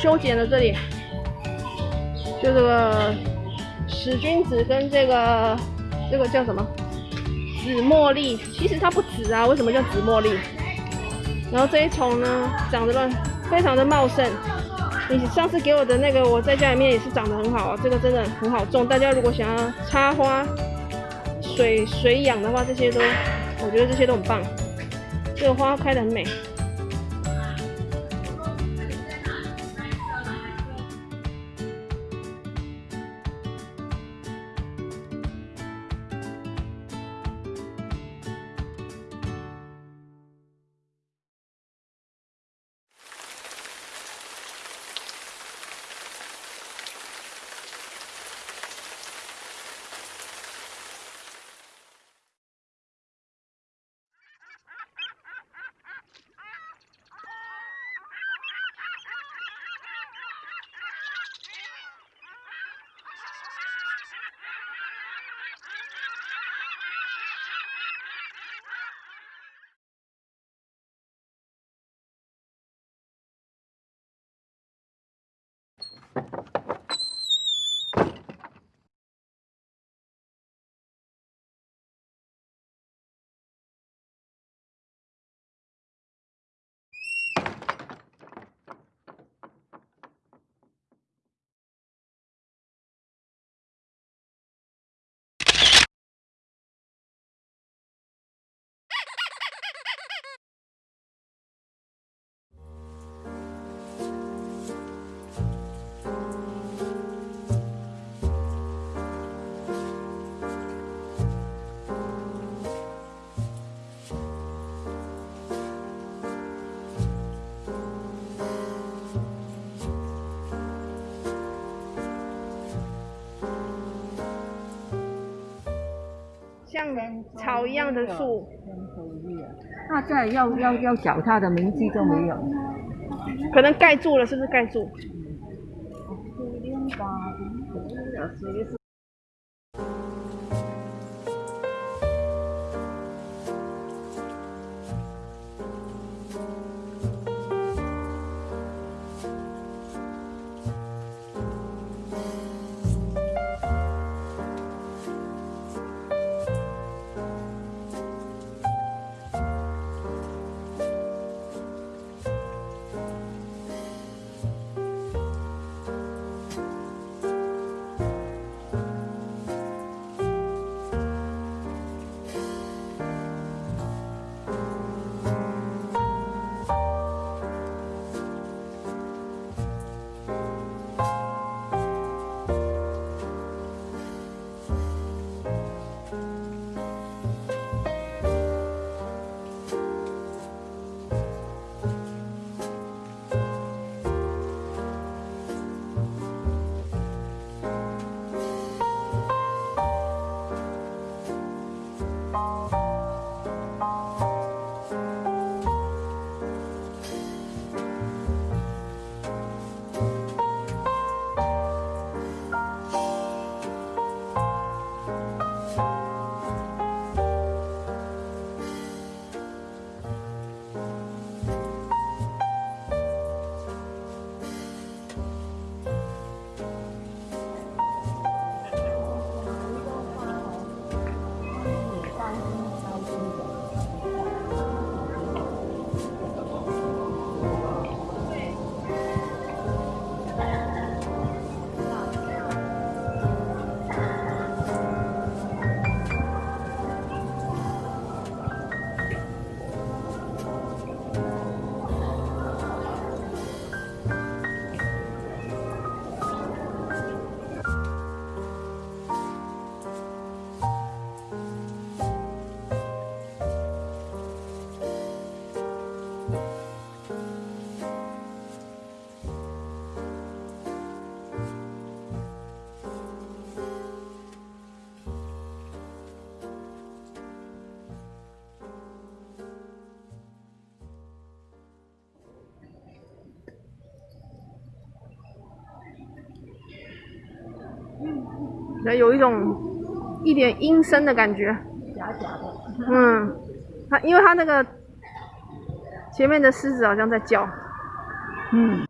修剪了这里，就这个使君子跟这个这个叫什么紫茉莉，其实它不紫啊，为什么叫紫茉莉？然后这一丛呢，长得乱，非常的茂盛。你上次给我的那个，我在家里面也是长得很好啊，这个真的很好种。大家如果想要插花、水水养的话，这些都，我觉得这些都很棒。这个花开得很美。像草一样的树，那这要要要脚踏的名字都没有。可能盖住了，是不是盖住？有一种一点阴森的感觉，假假的。嗯，它因为它那个前面的狮子好像在叫，嗯。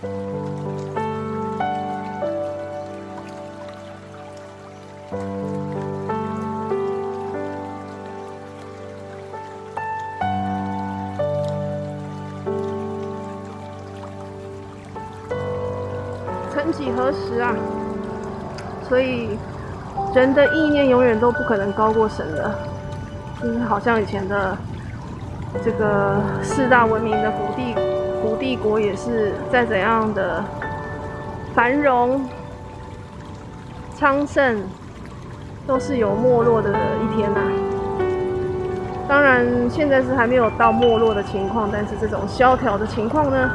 曾几何时啊，所以人的意念永远都不可能高过神的，就是好像以前的这个四大文明的古帝古帝国也是再怎样的繁荣昌盛，都是有没落的一天呐、当然，现在是还没有到没落的情况，但是这种萧条的情况呢，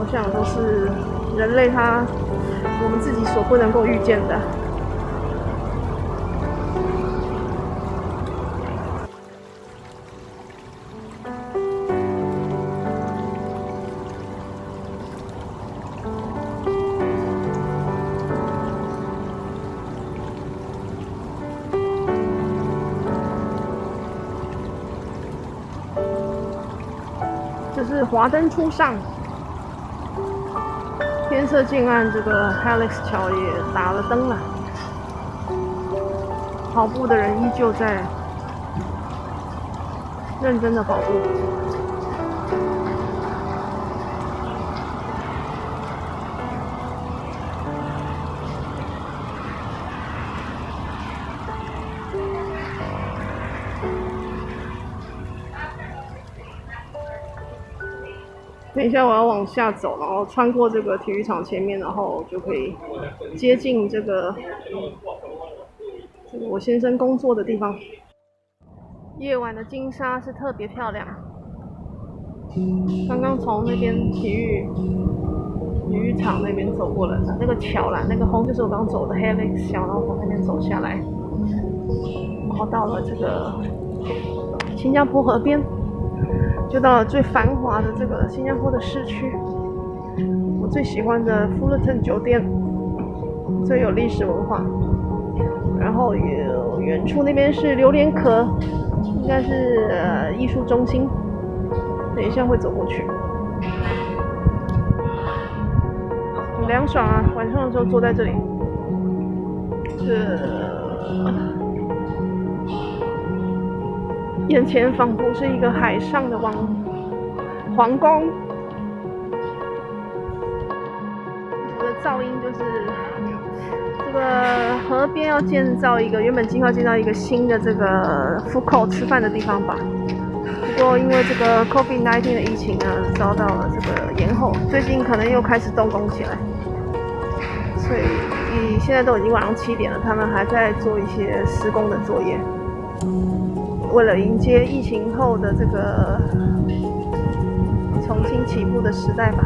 我想都是人类他我们自己所不能够预见的。华灯初上，天色渐暗，这个 Helix 桥也打了灯了。跑步的人依旧在认真的跑步。等一下，我要往下走，然后穿过这个体育场前面，然后就可以接近这个这个我先生工作的地方。夜晚的金沙是特别漂亮。刚刚从那边体育体育场那边走过来的，那个桥啦，那个红就是我刚走的 Helix 桥，然后从那边走下来，然后到了这个新加坡河边。就到了最繁华的这个新加坡的市区，我最喜欢的 Fullerton 酒店，最有历史文化。然后有远处那边是榴莲壳，应该是呃艺术中心。等一下会走过去，很凉爽啊！晚上的时候坐在这里，这。眼前仿佛是一个海上的王皇宫，我的噪音就是这个河边要建造一个，原本计划建造一个新的这个 fako 吃饭的地方吧。不过因为这个 COVID-19 的疫情呢，遭到了这个延后，最近可能又开始动工起来，所以现在都已经晚上七点了，他们还在做一些施工的作业。为了迎接疫情后的这个重新起步的时代吧。